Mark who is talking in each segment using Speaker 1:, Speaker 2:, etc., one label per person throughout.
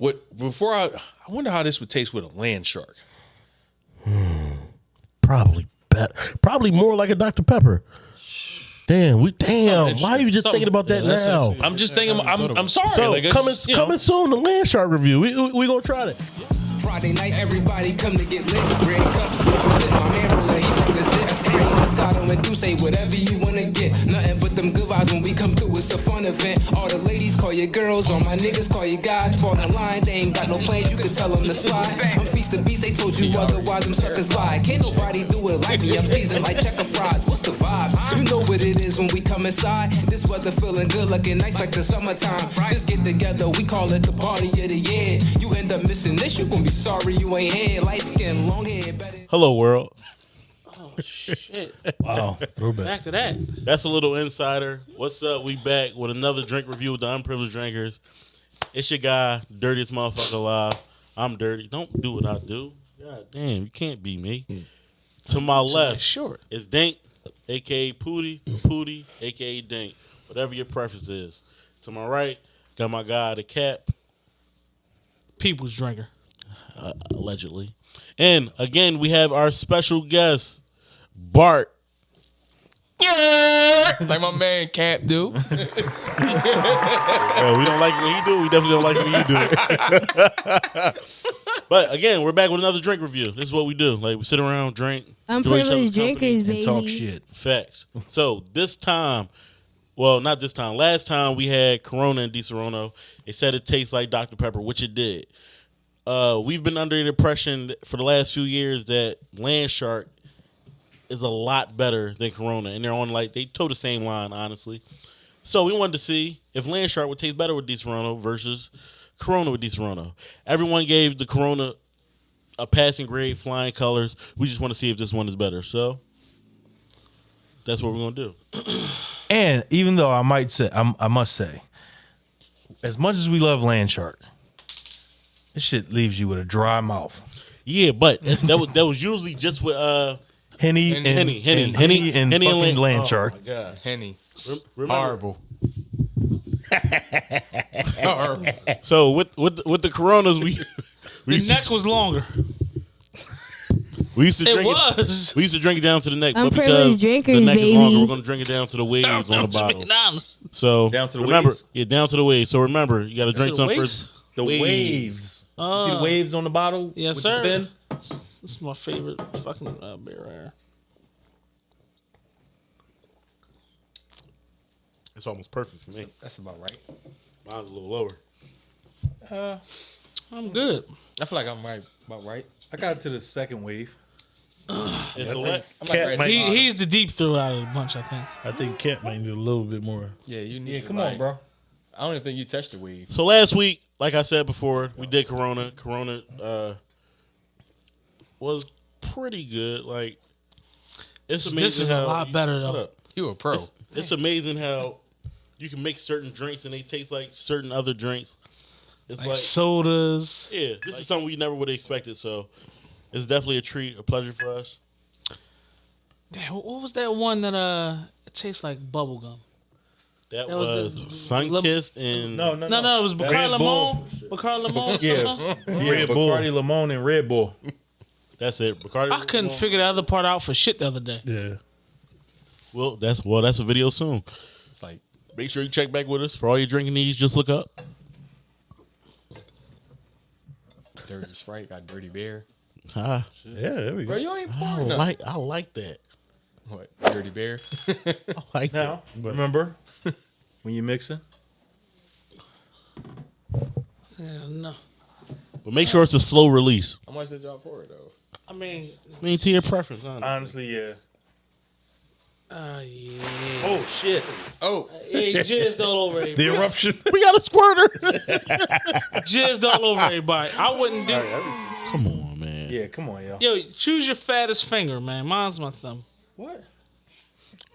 Speaker 1: What before I I wonder how this would taste with a land shark. Hmm.
Speaker 2: Probably better. Probably more like a Dr. Pepper. Damn, we damn. Why are you just thinking about that
Speaker 1: Yeah,
Speaker 2: now?
Speaker 1: actually- I'm just thinking. I'm, I'm sorry.
Speaker 2: So
Speaker 1: like,
Speaker 2: coming
Speaker 1: just, you know.
Speaker 2: coming soon, the land shark review. We we, we gonna try that.
Speaker 3: Friday night, everybody come to get lit. Red cups, what? My man brought the zip. Hey, Moscato and do say whatever you wanna get. Nothing but them good vibes when we come through. It's a fun event. All the ladies call you girls, all my niggas call you guys. For the line, they ain't got no plans. You can tell them to slide. I'm feast the beast. They told you otherwise. Them suckers lie. Can't nobody do it like me. I'm seasoned like checker fries. What's the vibe? You know what it is when we come inside. This weather feeling good, looking nice like the summertime. This get together, we call it the party of the year. You end up missing this, you gon' be sorry you ain't here. Light skin, long hair, better.
Speaker 4: Hello, world.
Speaker 5: Oh shit.
Speaker 2: Wow, throwback.
Speaker 5: Back to that.
Speaker 4: That's a little insider. What's up? We back with another drink review with the unprivileged drinkers. It's your guy, dirtiest motherfucker alive. I'm dirty. Don't do what I do. God damn, you can't be me. To my left
Speaker 5: Sure.
Speaker 4: is Dink, aka Pooty, Pooty, aka Dink. Whatever your preference is. To my right, got my guy, the Cap,
Speaker 5: People's drinker.
Speaker 4: Uh, allegedly. And again, we have our special guest, Bart.
Speaker 1: like my man Cap do.
Speaker 4: Oh, we don't like when he do. We definitely don't like when you do. but again, we're back with another drink review. This is what we do. Like we sit around, drink, enjoy each other's
Speaker 6: Unprivileged drinkers, baby.
Speaker 2: Talk shit.
Speaker 4: Facts. So this time, well, not this time. Last time we had Corona and Disaronno. It said it tastes like Dr Pepper, which it did. Uh, we've been under the impression for the last few years that Land Shark is a lot better than Corona, and they're on like they toe the same line, honestly. So we wanted to see if Land Shark would taste better with Disaronno versus Corona with Disaronno. Everyone gave the Corona a passing grade, flying colors. We just want to see if this one is better. So that's what we're gonna do.
Speaker 2: And even though I might say, I'm, I must say, as much as we love land shark, this shit leaves you with a dry mouth.
Speaker 4: Yeah, but that, that was that was usually just with uh
Speaker 2: Henny and
Speaker 4: Henny, Henny,
Speaker 2: and
Speaker 4: Henny,
Speaker 2: Henny and
Speaker 4: Henny and
Speaker 2: fucking
Speaker 4: Land-
Speaker 2: land
Speaker 4: oh,
Speaker 2: shark.
Speaker 4: my god!
Speaker 1: Henny.
Speaker 4: Remember-
Speaker 1: Horrible. Horrible.
Speaker 4: So with with with the Coronas, we we
Speaker 5: The neck was longer.
Speaker 4: we used to drink
Speaker 5: It
Speaker 4: drink
Speaker 5: was.
Speaker 4: We used to drink it down to the neck, but because
Speaker 6: Unprivileged
Speaker 4: the
Speaker 6: drinkers,
Speaker 4: neck is longer, we're gonna drink it down to the waves on the bottle.
Speaker 5: Nah,
Speaker 4: So
Speaker 2: Down to the
Speaker 4: remember,
Speaker 2: waves?
Speaker 4: yeah, down to the waves. So remember, you got to drink
Speaker 5: the
Speaker 4: some
Speaker 5: waves?
Speaker 4: first.
Speaker 2: The
Speaker 4: Waves.
Speaker 2: waves. You see the
Speaker 5: Uh,
Speaker 2: waves on the bottle?
Speaker 5: Yes, sir.
Speaker 2: The fin?
Speaker 5: This is my favorite fucking uh, beer right here.
Speaker 4: It's almost perfect for me.
Speaker 1: That's about right.
Speaker 4: Mine's a little lower.
Speaker 5: Uh, I'm good.
Speaker 1: I feel like I'm right about right.
Speaker 2: I got to the second wave.
Speaker 4: It's a let.
Speaker 1: I'm
Speaker 2: Cat
Speaker 1: like right.
Speaker 2: might-
Speaker 5: He, he's the deep throw out of the bunch, I think.
Speaker 2: I think Cat might need a little bit more.
Speaker 1: yeah, you need.
Speaker 2: Yeah,
Speaker 1: to,
Speaker 2: come
Speaker 1: like-
Speaker 2: on, bro.
Speaker 1: I don't even think you touched the wave.
Speaker 4: So last week, like I said before, we did Corona. Corona uh, was pretty good. Like it's amazing.
Speaker 5: This is a
Speaker 4: how
Speaker 5: lot better, though.
Speaker 4: up.
Speaker 1: You a pro.
Speaker 4: It's, it's amazing how you can make certain drinks and they taste like certain other drinks. It's
Speaker 5: Like
Speaker 4: like,
Speaker 5: sodas.
Speaker 4: yeah, this is something we never would have expected. So it's definitely a treat, a pleasure for us.
Speaker 5: Damn, what what was that one that uh it tastes like bubble gum?
Speaker 4: That,
Speaker 5: That was
Speaker 4: was,
Speaker 5: the-
Speaker 4: Sun
Speaker 5: Lem-
Speaker 4: Kissed and
Speaker 2: No, no,
Speaker 5: No, no, it was
Speaker 2: Red
Speaker 5: Bacardi
Speaker 2: Bull.
Speaker 5: Limon. Bacardi Limon.
Speaker 2: Yeah,
Speaker 5: something else?
Speaker 2: Red Bull. Bacardi Limon and Red Bull.
Speaker 4: That's it. Bacardi.
Speaker 5: I couldn't figure the other part out for shit the other day.
Speaker 2: Yeah.
Speaker 4: Well, that's well, that's a video soon.
Speaker 1: It's like
Speaker 4: Make sure you check back with us for all your drinking needs. Just look up.
Speaker 1: dirty Sprite got dirty bear.
Speaker 4: Ah,
Speaker 2: Yeah, there we go.
Speaker 1: Bro, you ain't
Speaker 4: I
Speaker 1: pouring nothing.
Speaker 4: like I like that.
Speaker 1: What? Dirty bear.
Speaker 4: I like
Speaker 2: Now, remember when you're mixing?
Speaker 5: Yeah, no.
Speaker 4: But make sure it's a slow release.
Speaker 1: How much did y'all pour it though?
Speaker 5: I mean,
Speaker 4: I mean, to your preference. honestly.
Speaker 2: Honestly, yeah.
Speaker 5: uh, yeah.
Speaker 2: Oh shit!
Speaker 1: Oh,
Speaker 5: Hey, jizzed all over
Speaker 2: The
Speaker 5: everybody.
Speaker 2: eruption.
Speaker 4: we got a squirter.
Speaker 5: jizzed all over everybody. I wouldn't do.
Speaker 4: Come on, man.
Speaker 2: yeah, come on, y'all.
Speaker 5: Yo, choose your fattest finger, man. Mine's my thumb.
Speaker 2: What?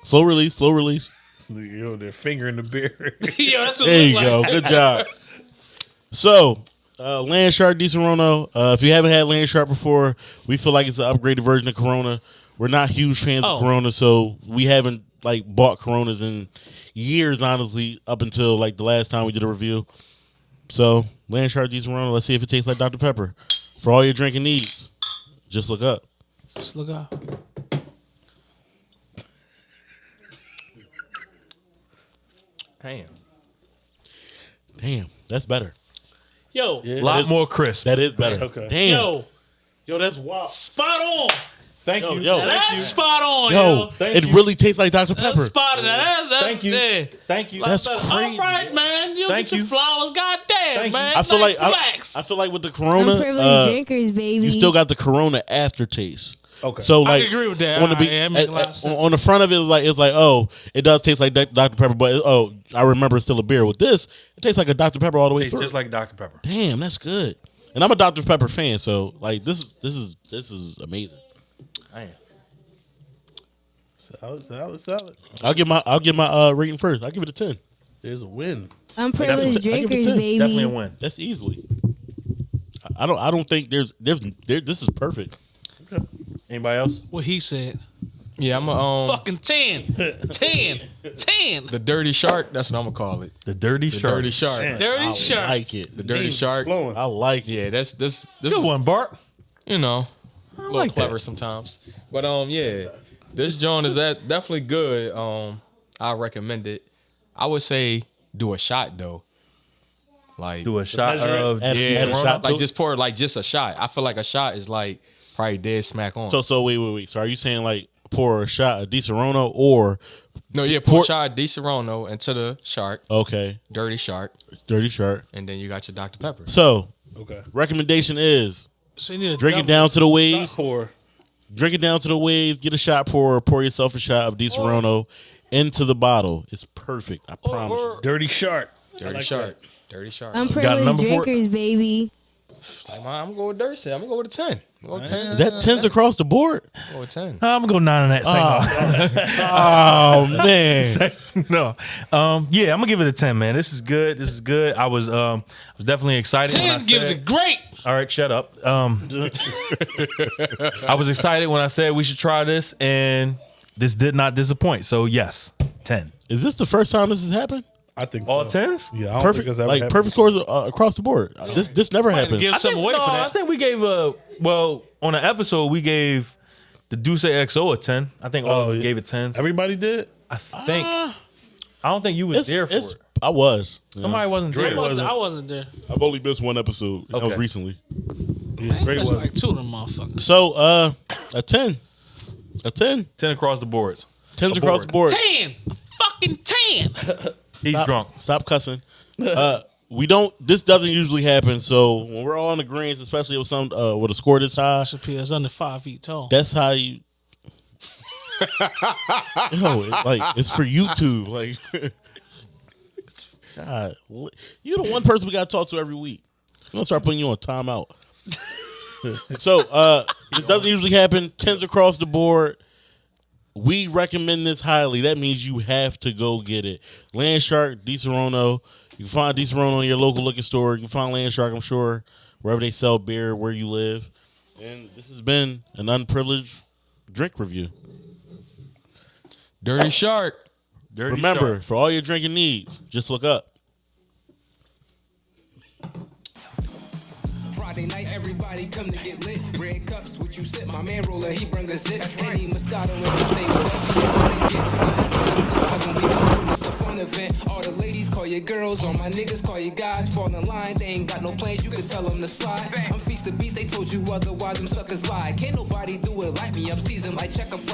Speaker 4: Slow release. Slow release.
Speaker 2: Yo, they're fingering the beer.
Speaker 5: Yo, that's what
Speaker 4: There you
Speaker 5: look
Speaker 4: go. Good job. So, uh, Land Shark Disaronno. Uh, if you haven't had Land Shark before, we feel like it's an upgraded version of Corona. We're not huge fans
Speaker 5: Oh.
Speaker 4: of Corona, so we haven't like bought Coronas in years, honestly, up until like the last time we did a review. So Land Shark Disaronno. Let's see if it tastes like Dr Pepper. For all your drinking needs, just look up.
Speaker 5: Just look up.
Speaker 2: Damn.
Speaker 4: Damn, that's better.
Speaker 5: Yo,
Speaker 2: A lot
Speaker 4: is-
Speaker 2: more crisp.
Speaker 4: That is better.
Speaker 2: Okay.
Speaker 4: Damn. Yo,
Speaker 5: yo,
Speaker 4: that's wild.
Speaker 5: spot on.
Speaker 2: Thank
Speaker 4: Yo,
Speaker 2: you.
Speaker 4: yo.
Speaker 2: Thank
Speaker 5: That's
Speaker 2: you.
Speaker 5: spot on,
Speaker 4: Yo,
Speaker 5: yo.
Speaker 2: Thank
Speaker 4: it
Speaker 2: you.
Speaker 4: really tastes like Dr
Speaker 5: That's
Speaker 4: Pepper.
Speaker 5: spot on. That's, that's,
Speaker 2: Thank you.
Speaker 5: Yeah.
Speaker 2: Thank you.
Speaker 4: That's
Speaker 5: All
Speaker 4: crazy.
Speaker 5: right, man. You
Speaker 2: Thank
Speaker 5: get your
Speaker 2: you.
Speaker 5: flowers. Goddamn,
Speaker 2: Thank you.
Speaker 5: man.
Speaker 4: I feel like I. I feel like with the Corona,
Speaker 6: privileged
Speaker 4: uh,
Speaker 6: drinkers, baby.
Speaker 4: you still got the Corona aftertaste.
Speaker 2: Okay.
Speaker 4: So like,
Speaker 5: can agree with that.
Speaker 4: On the, be-
Speaker 5: yeah, it make a lot of
Speaker 4: at- on the front of it, it's like it's like oh, it does taste like Dr Pepper, but oh, I remember it's still a beer. With this, it tastes like a Dr Pepper all the way
Speaker 2: It's
Speaker 4: through.
Speaker 2: just like Dr. Pepper.
Speaker 4: Damn, that's good. And I'm a Dr Pepper fan, so like this this is this is amazing.
Speaker 2: Damn.
Speaker 7: Solid, solid, solid.
Speaker 4: I'll give my I'll give my uh, rating first. I'll give it a ten.
Speaker 7: There's a win.
Speaker 6: I'm
Speaker 4: Definitely-
Speaker 6: privileged
Speaker 4: I give it
Speaker 6: drinkers, baby.
Speaker 2: Definitely a win.
Speaker 4: That's easily. I- I don't I don't think there's there's there, this is perfect.
Speaker 2: Anybody else?
Speaker 5: what he said.
Speaker 8: Yeah, I'm a um
Speaker 5: Fucking 10. 10. 10.
Speaker 8: the dirty shark. That's what I'm gonna call it.
Speaker 2: The Dirty
Speaker 8: The
Speaker 2: Shark.
Speaker 8: dirty shark.
Speaker 5: Dirty
Speaker 4: I
Speaker 5: shirt.
Speaker 4: like it.
Speaker 8: The dirty shark.
Speaker 7: Flowing.
Speaker 4: I like it.
Speaker 8: Yeah, that's this this
Speaker 2: Good
Speaker 8: is,
Speaker 2: one, Bart.
Speaker 8: you know a little
Speaker 2: like that.
Speaker 8: clever sometimes. But um yeah, this joint is that definitely good. Um, I recommend it. I would say do a shot though. Like
Speaker 2: Do a shot
Speaker 7: measure it.
Speaker 2: of
Speaker 4: Add-
Speaker 8: yeah,
Speaker 4: add a shot to
Speaker 8: like
Speaker 4: it?
Speaker 8: just pour like just a shot. I feel like a shot is like probably dead smack on.
Speaker 4: So so wait wait wait. So are you saying like pour a shot of Disaronno or
Speaker 8: no, yeah, pour, a shot of Disaronno into the shark,
Speaker 4: okay
Speaker 8: dirty shark,
Speaker 4: dirty shark?
Speaker 8: and then you got your Dr Pepper.
Speaker 4: So
Speaker 7: Okay.
Speaker 4: recommendation is
Speaker 5: So you need a
Speaker 4: drink it down to the waves.
Speaker 7: Pour.
Speaker 4: Drink it down to the waves. Get a shot pour. Pour yourself a shot of Disaronno into the bottle. It's perfect. I promise. you.
Speaker 5: or,
Speaker 7: Dirty shark.
Speaker 8: Dirty shark, dirty shark.
Speaker 6: I'm
Speaker 2: a
Speaker 6: privileged
Speaker 2: number for it?
Speaker 6: drinkers, baby.
Speaker 8: Like, man, I'm gonna go with Dirty. I'm gonna go with a ten. I'm gonna go with ten.
Speaker 4: That tens across the board.
Speaker 8: I'm gonna go with ten.
Speaker 2: I'm gonna go nine on that.
Speaker 4: Oh man.
Speaker 2: no. Um, yeah, I'm gonna give it a ten, man. This is good. This is good. I was um I was definitely excited. when I
Speaker 5: 10 gives
Speaker 2: said-
Speaker 5: it great.
Speaker 2: All right, shut up. Um, I was excited when I said we should try this, and this did not disappoint. So yes, ten.
Speaker 4: Is this the first time this has happened?
Speaker 7: I think
Speaker 2: All
Speaker 7: so.
Speaker 2: tens?
Speaker 7: Yeah, I don't
Speaker 4: Perfect.
Speaker 7: think ever
Speaker 4: Like
Speaker 7: happened.
Speaker 4: perfect scores uh, across the board. Uh, This this never happens.
Speaker 5: Give
Speaker 2: I
Speaker 5: some
Speaker 2: think,
Speaker 5: away
Speaker 2: no,
Speaker 5: for
Speaker 2: I think we gave a well on an episode we gave the D'ussé XO a ten. I think all
Speaker 7: Oh,
Speaker 2: of
Speaker 7: yeah.
Speaker 2: gave it tens.
Speaker 7: Everybody did.
Speaker 2: I think. I don't think you was there for it.
Speaker 4: I was.
Speaker 2: Somebody wasn't
Speaker 5: I
Speaker 2: there.
Speaker 5: wasn't, I wasn't there.
Speaker 4: I've only missed one episode. That was
Speaker 2: Okay.
Speaker 4: recently.
Speaker 7: Yeah, great
Speaker 5: It's
Speaker 7: one.
Speaker 5: like two of them motherfuckers.
Speaker 4: So uh, a ten, a ten,
Speaker 2: Ten across the boards.
Speaker 4: tens across the board.
Speaker 5: 10. a Fucking 10.
Speaker 2: He's
Speaker 4: Stop,
Speaker 2: drunk.
Speaker 4: Stop cussing. Uh, we don't. This doesn't usually happen. So when we're all on the greens, especially with some uh, with a score this high,
Speaker 5: Chappelle is under five feet tall.
Speaker 4: that's how you. Yo, it- like it's for YouTube. Like, God, li- you're the one person we got to talk to every week. I'm gonna start putting you on timeout. so uh, this doesn't usually happen. Tens across the board. We recommend this highly. That means you have to go get it. Land Shark, Di You can find Disaronno in your local liquor store. You can find Land Shark, I'm sure, wherever they sell beer, where you live. And this has been an unprivileged drink review.
Speaker 8: Dirty shark.
Speaker 2: Dirty
Speaker 4: Remember,
Speaker 2: Shark.
Speaker 4: for all your drinking needs, just look up.
Speaker 3: Friday night, everybody come to get lit. You sip. My man roller, he bring a zip. Any Moscato and you say whatever you wanna get. Nothing but vibes when we come through. It's a fun event. All the ladies call you girls, all my niggas call you guys. Fall in line, they ain't got no plans, you can tell them to slide. I'm feast the beast, they told you otherwise, them suckers lie. Can't nobody do it like me, I'm seasoned like checker fry.